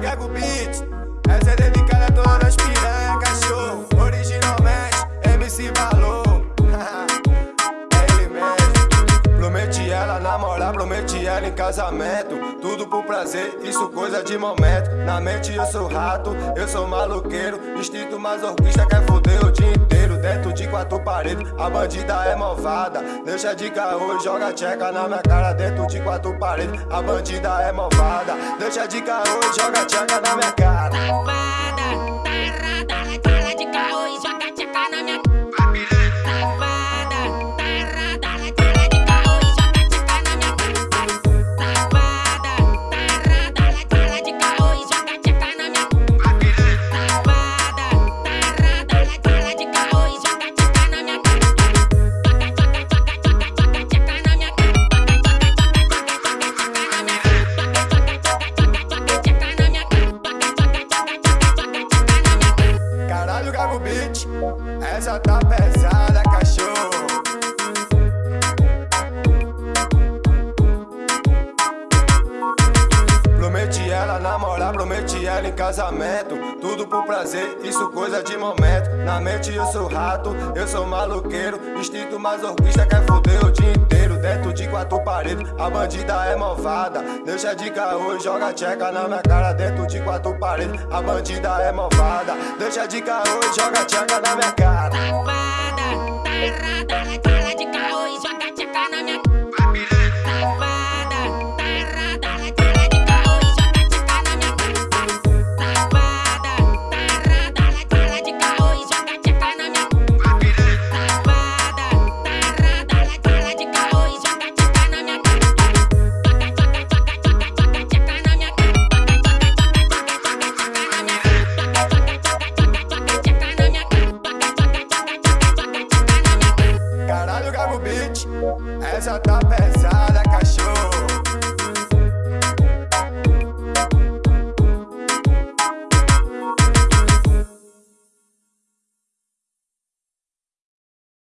Gago Beats Essa é dedicada a todas as piranha, ela em casamento. Tudo por prazer, isso coisa de momento. Na mente eu sou rato, eu sou maluqueiro Instinto masoquista quer foder o dia inteiro. Dentro de quatro paredes, a bandida é malvada. Deixa de caô e joga tcheca na minha cara. Dentro de quatro paredes, a bandida é malvada. Deixa de caô e joga tcheca na minha cara Caralho, Gago Beat Essa tá pesada, cachorro. Prometi ela namorar, prometi ela em casamento. Tudo por prazer, isso coisa de momento. Na mente eu sou rato, eu sou maluqueiro Instinto masoquista quer foder o dia inteiro. Dentro de quatro paredes, a bandida é malvada. Deixa de caô e joga tcheca na minha cara. Dentro de quatro paredes, a bandida é malvada Deixa de caô e joga tcheca na minha cara. Safada, tarada, cara Essa tá pesada, cachorro